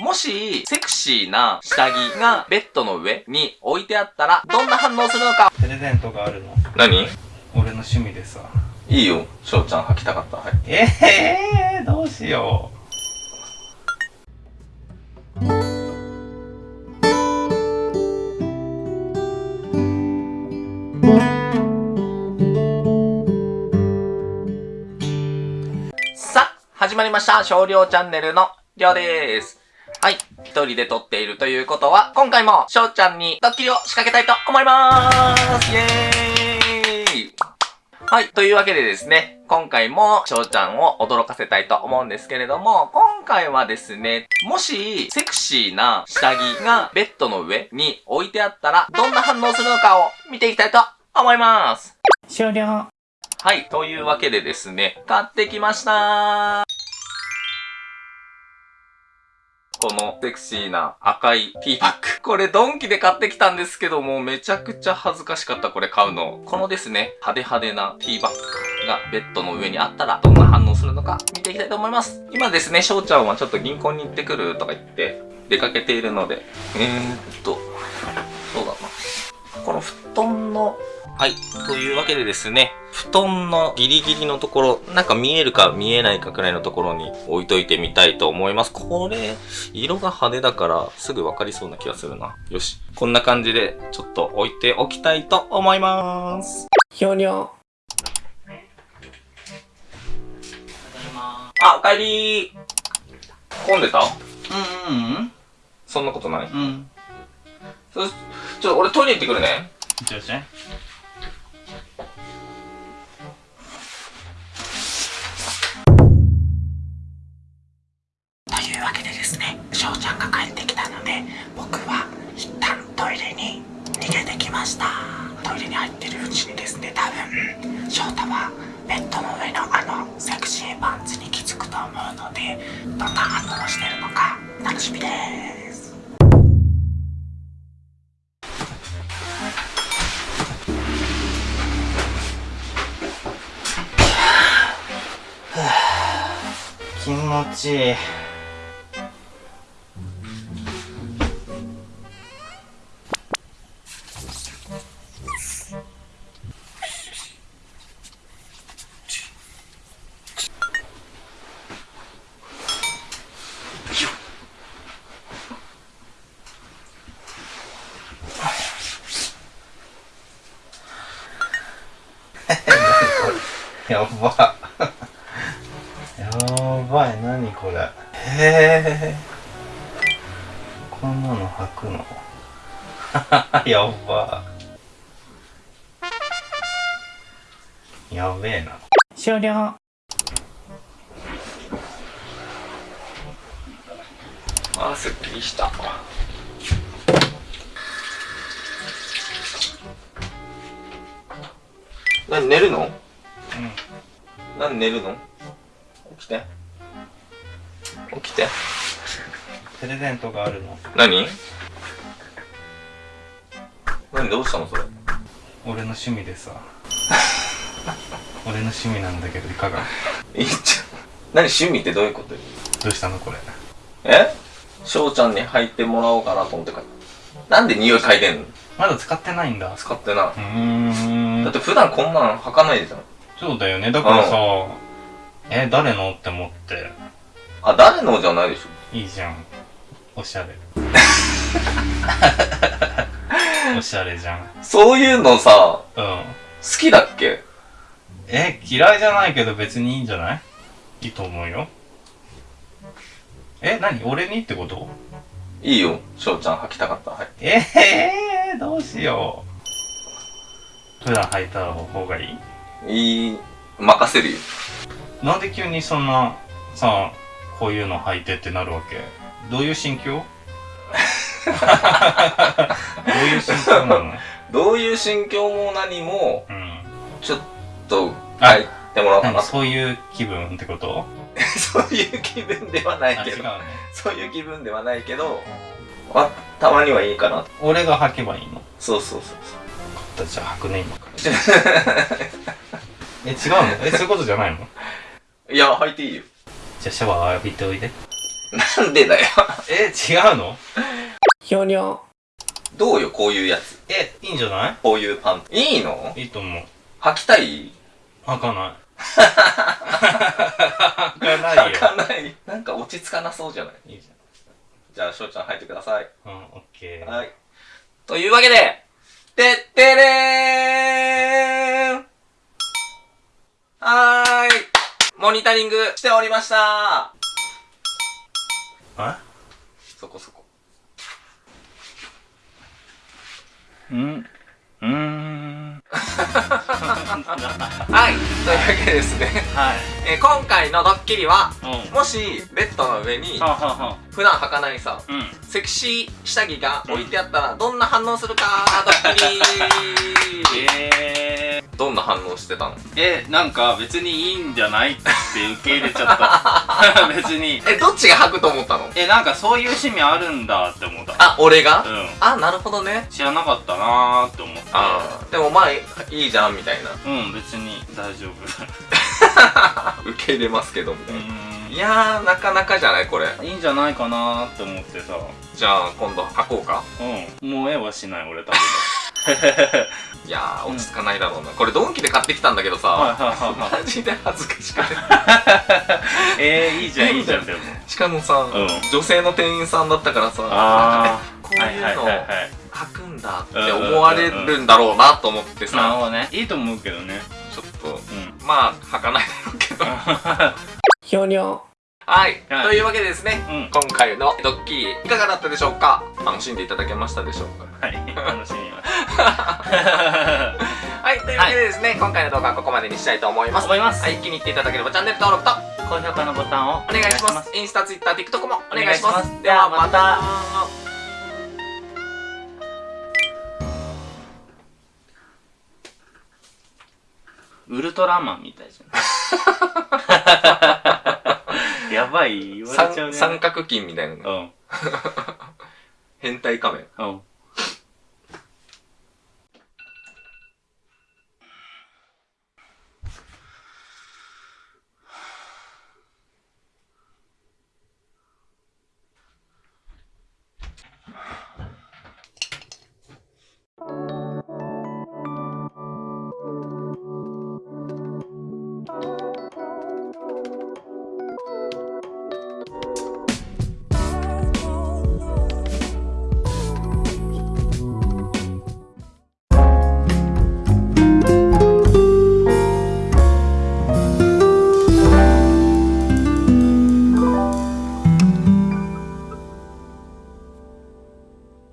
もし、セクシーな下着がベッドの上に置いてあったら、どんな反応するのか？プレゼントがあるの？何？俺の趣味でさいいよ、翔ちゃん履きたかった。はい。ええー、どうしよさあ、始まりました。少量チャンネルのりょうでーす。はい。一人で撮っているということは、今回も翔ちゃんにドッキリを仕掛けたいと思いまーすイエーイはい。というわけでですね、今回も翔ちゃんを驚かせたいと思うんですけれども、今回はですね、もし、セクシーな下着がベッドの上に置いてあったら、どんな反応するのかを見ていきたいと思います。う終了はい。というわけでですね、買ってきましたこのセクシーな赤いティーバッグ。これドンキで買ってきたんですけども、めちゃくちゃ恥ずかしかったこれ買うの。このですね、派手派手なティーバッグがベッドの上にあったらどんな反応するのか見ていきたいと思います。今ですね、翔ちゃんはちょっと銀行に行ってくるとか言って出かけているので、えーっと、そうだな。この布団のはい。というわけでですね、布団のギリギリのところ、なんか見えるか見えないかくらいのところに置いといてみたいと思います。これ、色が派手だからすぐわかりそうな気がするな。よし。こんな感じでちょっと置いておきたいと思います。終了あ、おかえり混んでた？うんうんそんなことないうんうんそちょっと俺トイレ行ってくるね。じゃあじゃとした。トイレに入ってるうちにですね、多分、翔太はベッドの上のあのセクシーパンツに気づくと思うので、どんな反応をしてるのか楽しみです。気持ちいい やば。やばい何これ。へえこんなの履くの？やば。やべえな。終了。あー、すっきりした。何寝るの？うん何寝るの？起きて。起きて。プレゼントがあるの。何？何どうしたのそれ？俺の趣味でさ。俺の趣味なんだけどいかが？いいじゃん何趣味ってどういうこと？よどうしたのこれ？え？翔ちゃんに履いてもらおうかなと思ってかなんで匂い嗅いでんの？まだ使ってないんだ。使ってなうーん。だって普段こんなん履かないじゃんそうだよね。だからさ、え誰のって思って。あ誰のじゃないでしょ。いいじゃん。おしゃれ。おしゃれじゃん。そういうのさうん。好きだっけ？え嫌いじゃないけど別にいいんじゃない？いいと思うよ。え何？俺にってこと？いいよ。翔ちゃん履きたかった。はい。ええー、どうしよう。普段履いた方がいい？いい任せるよ。なんで急にそんなさこういうの履いてってなるわけ？どういう心境？どういう心境なの？どういう心境も何もうんちょっと書いてもらおうかな。何そういう気分ってこと？そういう気分ではないけど。ね。そういう気分ではないけどあたまにはいいかな。俺が履けばいいの？そうそうそうじゃあ履くね今から。そ うえ違うの？えそういうことじゃないの？いや履いていいよじゃあシャワー浴びておいでなんでだよ。え、違うの？ひょにょ。どうよ、こういうやつ。え、いいんじゃない？こういうパンツ。いいの？いいと思う。履きたい？開かない。開かないよ。履かない。なんか落ち着かなそうじゃない？いいじじゃあ、しょうちゃん履いてください。ゃん。うん、オッケー。はい。というわけで、てってれーんはーい。モニタリングしておりましたあそこそこ。うんうーん。はい。というわけでですね、はい。えー今回のドッキリは、うん。もし、ベッドの上に、ははは普段履かないさ、うん。セクシー下着が置いてあったら、どんな反応するかドッキリえどんな反応してたの？ー、え、なんか別にいいんじゃないって受け入れちゃった。別に。え、どっちが履くと思ったの？え、なんかそういう趣味あるんだって思った。あ、俺が？うん。あ、なるほどね。知らなかったなーって思って。あーでもまあ、いいじゃん、みたいな。うん、別に大丈夫。受け入れますけど、みたういな。いやー、なかなかじゃないこれ。いいんじゃないかなーって思ってさ。じゃあ、今度履こうか。うん。もう絵はしない、俺多分。いやー、落ち着かないだろうな。これ、ドンキで買ってきたんだけどさ、はいはいはいはい。マジで恥ずかしくて。えー、いいじゃん、いいじゃん、でも。しかもさ、ん女性の店員さんだったからさ、あこういうのはい。履くんだって思われるんだろうなと思ってなるさ、ほどね。いいと思うけどね。ちょっと、うん。まあ、履かないだろうけど。ひょにょ。はい。はいというわけでですね、うん。今回のドッキリ、いかがだったでしょうか？楽しんでいただけましたでしょうか？はい、楽しみます。はい。というわけでですね、今回の動画はここまでにしたいと思います。思いますはい。気に入っていただければチャンネル登録と高評価のボタンをお願いします。インスタ、ツイッター、TikTok もお願いします。お願いしますではまたウルトラマンみたいじゃん。やばい、言われちゃう三ね。三角筋みたいなうん。変態仮面。うん。